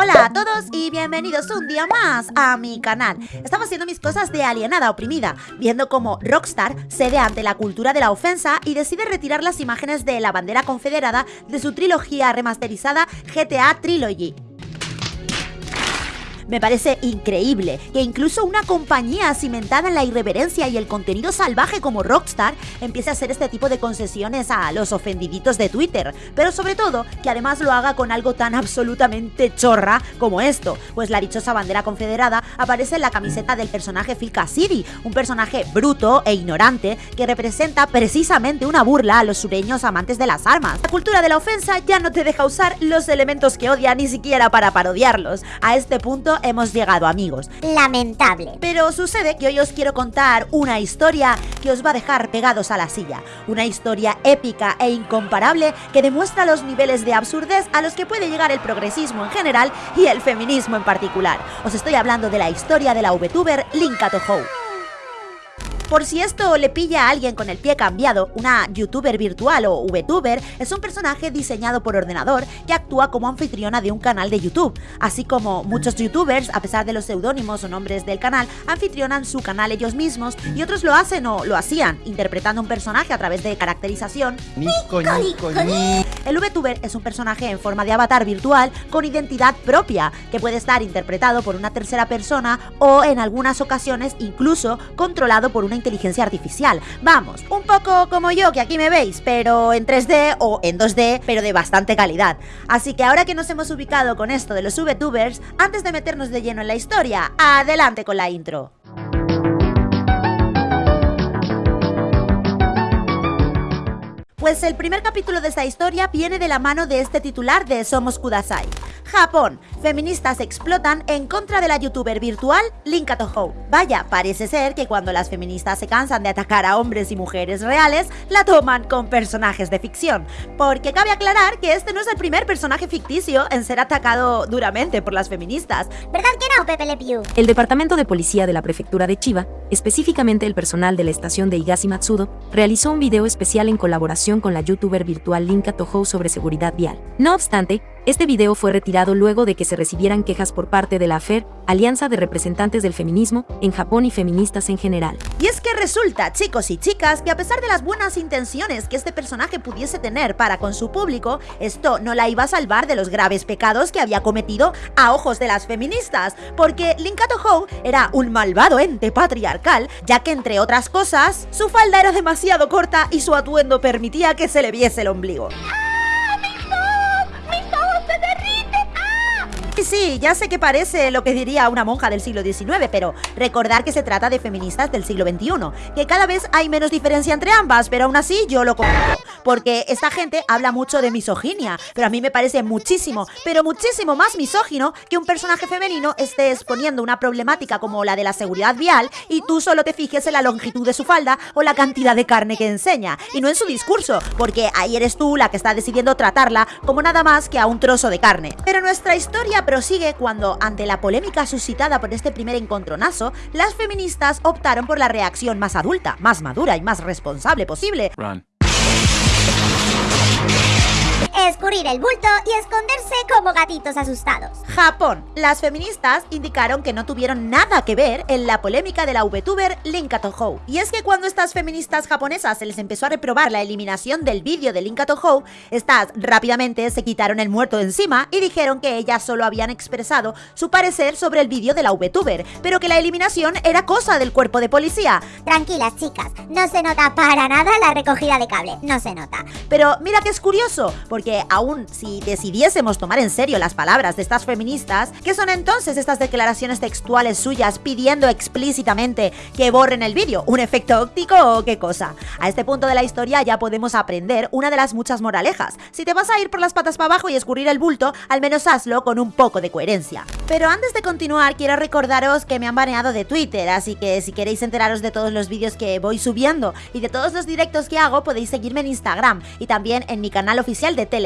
Hola a todos y bienvenidos un día más a mi canal. Estaba haciendo mis cosas de alienada oprimida, viendo cómo Rockstar cede ante la cultura de la ofensa y decide retirar las imágenes de la bandera confederada de su trilogía remasterizada GTA Trilogy. Me parece increíble que incluso una compañía cimentada en la irreverencia y el contenido salvaje como Rockstar empiece a hacer este tipo de concesiones a los ofendiditos de Twitter, pero sobre todo que además lo haga con algo tan absolutamente chorra como esto, pues la dichosa bandera confederada aparece en la camiseta del personaje Phil Cassidy, un personaje bruto e ignorante que representa precisamente una burla a los sureños amantes de las armas. La cultura de la ofensa ya no te deja usar los elementos que odia ni siquiera para parodiarlos. A este punto hemos llegado, amigos. Lamentable. Pero sucede que hoy os quiero contar una historia que os va a dejar pegados a la silla. Una historia épica e incomparable que demuestra los niveles de absurdez a los que puede llegar el progresismo en general y el feminismo en particular. Os estoy hablando de la historia de la VTuber Linka Toho. Por si esto le pilla a alguien con el pie cambiado, una youtuber virtual o VTuber es un personaje diseñado por ordenador que actúa como anfitriona de un canal de YouTube. Así como muchos youtubers, a pesar de los seudónimos o nombres del canal, anfitrionan su canal ellos mismos y otros lo hacen o lo hacían, interpretando un personaje a través de caracterización. El VTuber es un personaje en forma de avatar virtual con identidad propia, que puede estar interpretado por una tercera persona o en algunas ocasiones incluso controlado por una inteligencia artificial. Vamos, un poco como yo, que aquí me veis, pero en 3D o en 2D, pero de bastante calidad. Así que ahora que nos hemos ubicado con esto de los VTubers, antes de meternos de lleno en la historia, adelante con la intro. Pues el primer capítulo de esta historia viene de la mano de este titular de Somos Kudasai. Japón. Feministas explotan en contra de la youtuber virtual Linka Toho. Vaya, parece ser que cuando las feministas se cansan de atacar a hombres y mujeres reales, la toman con personajes de ficción. Porque cabe aclarar que este no es el primer personaje ficticio en ser atacado duramente por las feministas. ¿Verdad que no, Pepe Le Pew? El departamento de policía de la prefectura de Chiba, específicamente el personal de la estación de Higashi Matsudo, realizó un video especial en colaboración con la youtuber virtual Linka Toho sobre seguridad vial. No obstante, este video fue retirado luego de que se recibieran quejas por parte de la AFER, Alianza de Representantes del Feminismo, en Japón y feministas en general. Y es resulta, chicos y chicas, que a pesar de las buenas intenciones que este personaje pudiese tener para con su público, esto no la iba a salvar de los graves pecados que había cometido a ojos de las feministas, porque Linkato Ho era un malvado ente patriarcal, ya que entre otras cosas, su falda era demasiado corta y su atuendo permitía que se le viese el ombligo. Sí, ya sé que parece lo que diría una monja del siglo XIX, pero recordar que se trata de feministas del siglo XXI, que cada vez hay menos diferencia entre ambas, pero aún así yo lo comento, porque esta gente habla mucho de misoginia, pero a mí me parece muchísimo, pero muchísimo más misógino que un personaje femenino esté exponiendo una problemática como la de la seguridad vial y tú solo te fijes en la longitud de su falda o la cantidad de carne que enseña, y no en su discurso, porque ahí eres tú la que está decidiendo tratarla como nada más que a un trozo de carne. Pero nuestra historia prosigue cuando, ante la polémica suscitada por este primer encontronazo, las feministas optaron por la reacción más adulta, más madura y más responsable posible. Escurrir el bulto y esconderse como gatitos asustados. Japón. Las feministas indicaron que no tuvieron nada que ver en la polémica de la VTuber Linka Toho. Y es que cuando estas feministas japonesas se les empezó a reprobar la eliminación del vídeo de Linka Toho, estas rápidamente se quitaron el muerto de encima y dijeron que ellas solo habían expresado su parecer sobre el vídeo de la VTuber, pero que la eliminación era cosa del cuerpo de policía. Tranquilas, chicas, no se nota para nada la recogida de cable, no se nota. Pero mira que es curioso, porque aún si decidiésemos tomar en serio las palabras de estas feministas, ¿qué son entonces estas declaraciones textuales suyas pidiendo explícitamente que borren el vídeo? ¿Un efecto óptico o qué cosa? A este punto de la historia ya podemos aprender una de las muchas moralejas. Si te vas a ir por las patas para abajo y escurrir el bulto, al menos hazlo con un poco de coherencia. Pero antes de continuar, quiero recordaros que me han baneado de Twitter, así que si queréis enteraros de todos los vídeos que voy subiendo y de todos los directos que hago, podéis seguirme en Instagram y también en mi canal oficial de Telegram.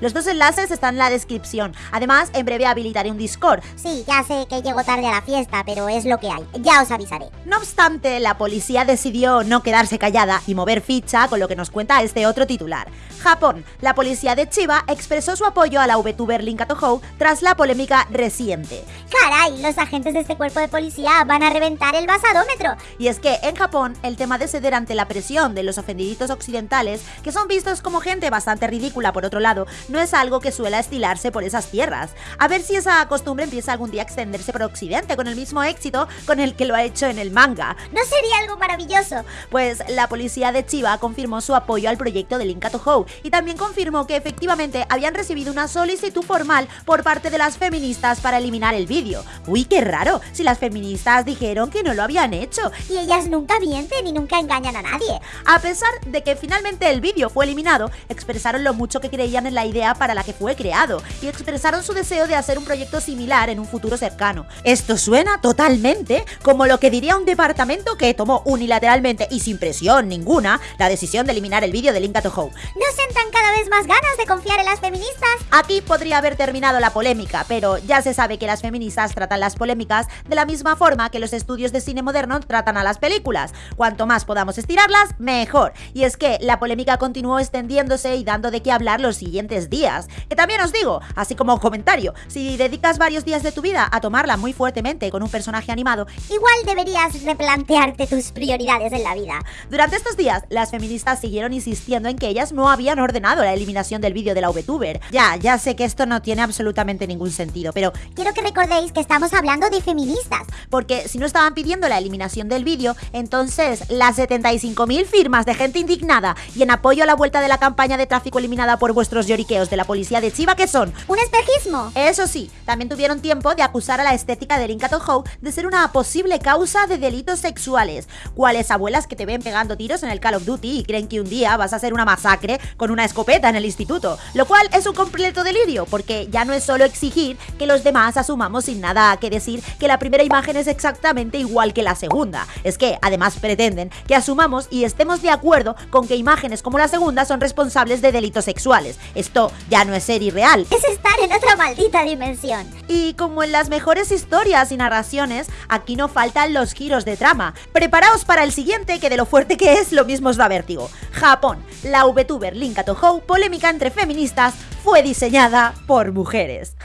Los dos enlaces están en la descripción. Además, en breve habilitaré un Discord. Sí, ya sé que llego tarde a la fiesta, pero es lo que hay. Ya os avisaré. No obstante, la policía decidió no quedarse callada y mover ficha con lo que nos cuenta este otro titular. Japón. La policía de Chiba expresó su apoyo a la VTuber Linka Toho tras la polémica reciente. Caray, los agentes de este cuerpo de policía van a reventar el basadómetro. Y es que en Japón el tema de ceder ante la presión de los ofendiditos occidentales, que son vistos como gente bastante ridícula por otro lado, no es algo que suele estilarse por esas tierras. A ver si esa costumbre empieza algún día a extenderse por Occidente con el mismo éxito con el que lo ha hecho en el manga. ¿No sería algo maravilloso? Pues la policía de Chiba confirmó su apoyo al proyecto de Linka Toho y también confirmó que efectivamente habían recibido una solicitud formal por parte de las feministas para eliminar el vídeo. Uy, qué raro, si las feministas dijeron que no lo habían hecho. Y ellas nunca mienten y nunca engañan a nadie. A pesar de que finalmente el vídeo fue eliminado, expresaron lo mucho que creían en la idea para la que fue creado y expresaron su deseo de hacer un proyecto similar en un futuro cercano. Esto suena totalmente como lo que diría un departamento que tomó unilateralmente y sin presión ninguna la decisión de eliminar el vídeo de Linka Toho. ¿No sentan cada vez más ganas de confiar en las feministas? Aquí podría haber terminado la polémica, pero ya se sabe que las feministas tratan las polémicas de la misma forma que los estudios de cine moderno tratan a las películas. Cuanto más podamos estirarlas, mejor. Y es que la polémica continuó extendiéndose y dando de qué hablar siguientes días. Que también os digo, así como comentario, si dedicas varios días de tu vida a tomarla muy fuertemente con un personaje animado, igual deberías replantearte tus prioridades en la vida. Durante estos días, las feministas siguieron insistiendo en que ellas no habían ordenado la eliminación del vídeo de la VTuber. Ya, ya sé que esto no tiene absolutamente ningún sentido, pero quiero que recordéis que estamos hablando de feministas. Porque si no estaban pidiendo la eliminación del vídeo, entonces las 75.000 firmas de gente indignada y en apoyo a la vuelta de la campaña de tráfico eliminada por vuestros lloriqueos de la policía de Chiva, ¿qué son? Un espejismo. Eso sí, también tuvieron tiempo de acusar a la estética de Linka Toho de ser una posible causa de delitos sexuales. ¿Cuáles abuelas que te ven pegando tiros en el Call of Duty y creen que un día vas a hacer una masacre con una escopeta en el instituto? Lo cual es un completo delirio, porque ya no es solo exigir que los demás asumamos sin nada que decir que la primera imagen es exactamente igual que la segunda. Es que además pretenden que asumamos y estemos de acuerdo con que imágenes como la segunda son responsables de delitos sexuales. Esto ya no es ser irreal. Es estar en otra maldita dimensión. Y como en las mejores historias y narraciones, aquí no faltan los giros de trama. Preparaos para el siguiente que de lo fuerte que es lo mismo os da vértigo. Japón. La VTuber Linka Toho, polémica entre feministas, fue diseñada por mujeres.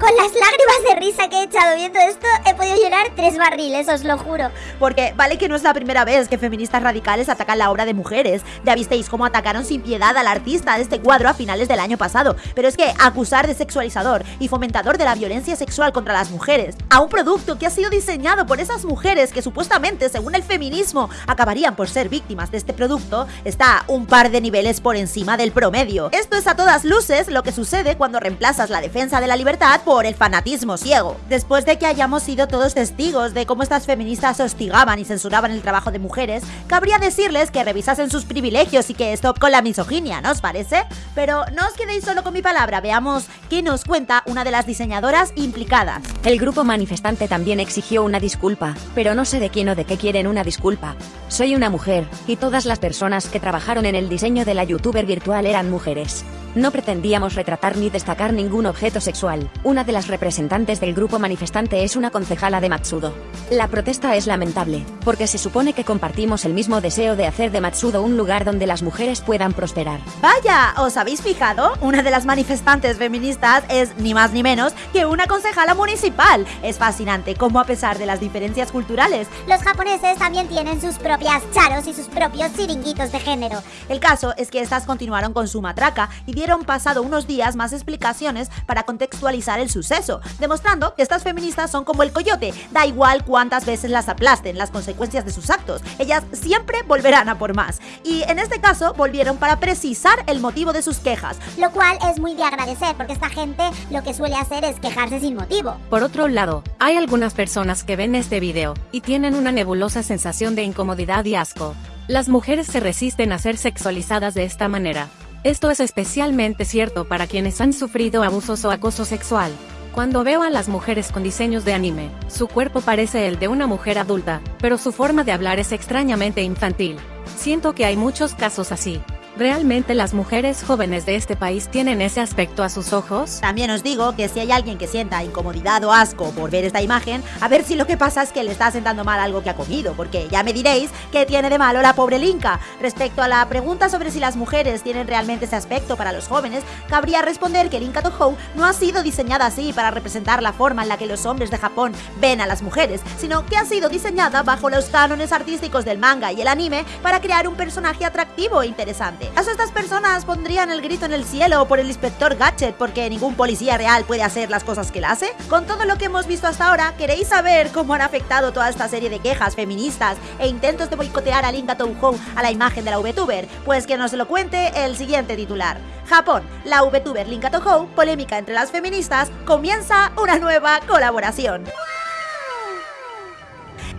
Con las lágrimas de risa que he echado viendo esto, he podido llenar tres barriles, os lo juro. Porque vale que no es la primera vez que feministas radicales atacan la obra de mujeres. Ya visteis cómo atacaron sin piedad al artista de este cuadro a finales del año pasado. Pero es que acusar de sexualizador y fomentador de la violencia sexual contra las mujeres a un producto que ha sido diseñado por esas mujeres que supuestamente, según el feminismo, acabarían por ser víctimas de este producto, está un par de niveles por encima del promedio. Esto es a todas luces lo que sucede cuando reemplazas la defensa de la libertad por el fanatismo ciego. Después de que hayamos sido todos testigos de cómo estas feministas hostigaban y censuraban el trabajo de mujeres, cabría decirles que revisasen sus privilegios y que stop con la misoginia, ¿no os parece? Pero no os quedéis solo con mi palabra, veamos qué nos cuenta una de las diseñadoras implicadas. El grupo manifestante también exigió una disculpa, pero no sé de quién o de qué quieren una disculpa. Soy una mujer, y todas las personas que trabajaron en el diseño de la youtuber virtual eran mujeres. No pretendíamos retratar ni destacar ningún objeto sexual. Una de las representantes del grupo manifestante es una concejala de Matsudo. La protesta es lamentable, porque se supone que compartimos el mismo deseo de hacer de Matsudo un lugar donde las mujeres puedan prosperar. Vaya, ¿os habéis fijado? Una de las manifestantes feministas es ni más ni menos que una concejala municipal. Es fascinante cómo a pesar de las diferencias culturales, los japoneses también tienen sus propias charos y sus propios chiringuitos de género. El caso es que estas continuaron con su matraca y dieron pasado unos días más explicaciones para contextualizar el suceso, demostrando que estas feministas son como el coyote, da igual cuántas veces las aplasten las consecuencias de sus actos, ellas siempre volverán a por más. Y en este caso volvieron para precisar el motivo de sus quejas. Lo cual es muy de agradecer porque esta gente lo que suele hacer es quejarse sin motivo. Por otro lado, hay algunas personas que ven este video y tienen una nebulosa sensación de incomodidad y asco. Las mujeres se resisten a ser sexualizadas de esta manera. Esto es especialmente cierto para quienes han sufrido abusos o acoso sexual. Cuando veo a las mujeres con diseños de anime, su cuerpo parece el de una mujer adulta, pero su forma de hablar es extrañamente infantil. Siento que hay muchos casos así. ¿Realmente las mujeres jóvenes de este país tienen ese aspecto a sus ojos? También os digo que si hay alguien que sienta incomodidad o asco por ver esta imagen, a ver si lo que pasa es que le está sentando mal algo que ha comido, porque ya me diréis que tiene de malo la pobre Linka. Respecto a la pregunta sobre si las mujeres tienen realmente ese aspecto para los jóvenes, cabría responder que Linka Toho no ha sido diseñada así para representar la forma en la que los hombres de Japón ven a las mujeres, sino que ha sido diseñada bajo los cánones artísticos del manga y el anime para crear un personaje atractivo e interesante. ¿Acaso estas personas pondrían el grito en el cielo por el inspector Gadget porque ningún policía real puede hacer las cosas que él hace? Con todo lo que hemos visto hasta ahora, ¿queréis saber cómo han afectado toda esta serie de quejas feministas e intentos de boicotear a Linda Touhou a la imagen de la VTuber? Pues que nos lo cuente el siguiente titular. Japón, la VTuber Linka Touhou, polémica entre las feministas, comienza una nueva colaboración.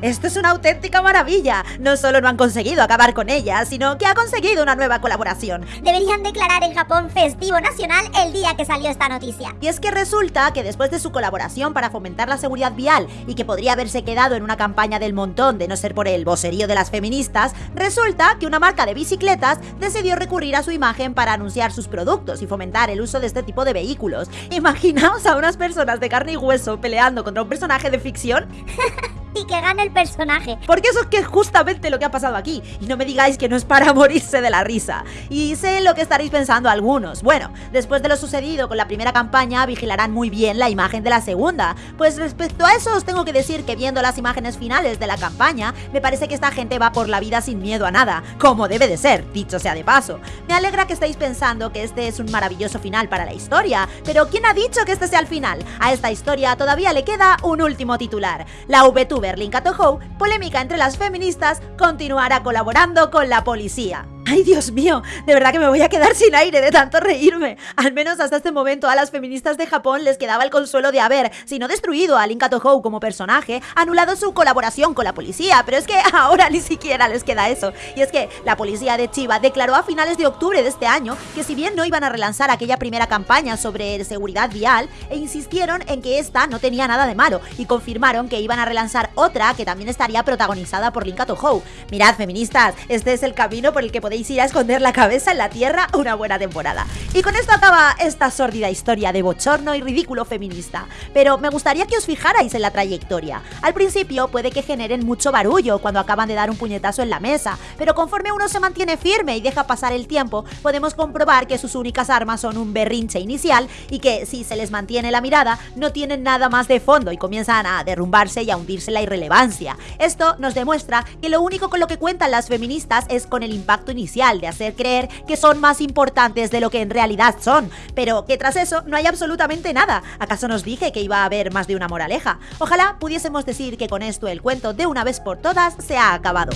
Esto es una auténtica maravilla. No solo no han conseguido acabar con ella, sino que ha conseguido una nueva colaboración. Deberían declarar en Japón festivo nacional el día que salió esta noticia. Y es que resulta que después de su colaboración para fomentar la seguridad vial y que podría haberse quedado en una campaña del montón de no ser por el vocerío de las feministas, resulta que una marca de bicicletas decidió recurrir a su imagen para anunciar sus productos y fomentar el uso de este tipo de vehículos. Imaginaos a unas personas de carne y hueso peleando contra un personaje de ficción y que gane el personaje. Porque eso es que es justamente lo que ha pasado aquí. Y no me digáis que no es para morirse de la risa. Y sé lo que estaréis pensando algunos. Bueno, después de lo sucedido con la primera campaña, vigilarán muy bien la imagen de la segunda. Pues respecto a eso os tengo que decir que viendo las imágenes finales de la campaña, me parece que esta gente va por la vida sin miedo a nada, como debe de ser, dicho sea de paso. Me alegra que estéis pensando que este es un maravilloso final para la historia, pero ¿quién ha dicho que este sea el final? A esta historia todavía le queda un último titular. La VTuber Linka Toho, polémica entre las feministas, continuará colaborando con la policía. Ay, Dios mío, de verdad que me voy a quedar sin aire de tanto reírme. Al menos hasta este momento a las feministas de Japón les quedaba el consuelo de haber, si no destruido a Linka Toho como personaje, anulado su colaboración con la policía, pero es que ahora ni siquiera les queda eso. Y es que la policía de Chiba declaró a finales de octubre de este año que si bien no iban a relanzar aquella primera campaña sobre seguridad vial, e insistieron en que esta no tenía nada de malo y confirmaron que iban a relanzar otra que también estaría protagonizada por Linka Toho. Mirad, feministas, este es el camino por el que ir a esconder la cabeza en la tierra una buena temporada. Y con esto acaba esta sórdida historia de bochorno y ridículo feminista. Pero me gustaría que os fijarais en la trayectoria. Al principio puede que generen mucho barullo cuando acaban de dar un puñetazo en la mesa, pero conforme uno se mantiene firme y deja pasar el tiempo, podemos comprobar que sus únicas armas son un berrinche inicial y que si se les mantiene la mirada, no tienen nada más de fondo y comienzan a derrumbarse y a hundirse la irrelevancia. Esto nos demuestra que lo único con lo que cuentan las feministas es con el impacto inicial de hacer creer que son más importantes de lo que en realidad son, pero que tras eso no hay absolutamente nada. ¿Acaso nos dije que iba a haber más de una moraleja? Ojalá pudiésemos decir que con esto el cuento de una vez por todas se ha acabado.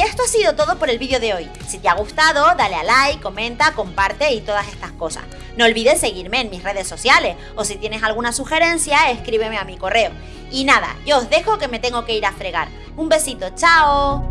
Esto ha sido todo por el vídeo de hoy. Si te ha gustado, dale a like, comenta, comparte y todas estas cosas. No olvides seguirme en mis redes sociales o si tienes alguna sugerencia, escríbeme a mi correo. Y nada, yo os dejo que me tengo que ir a fregar. Un besito, chao.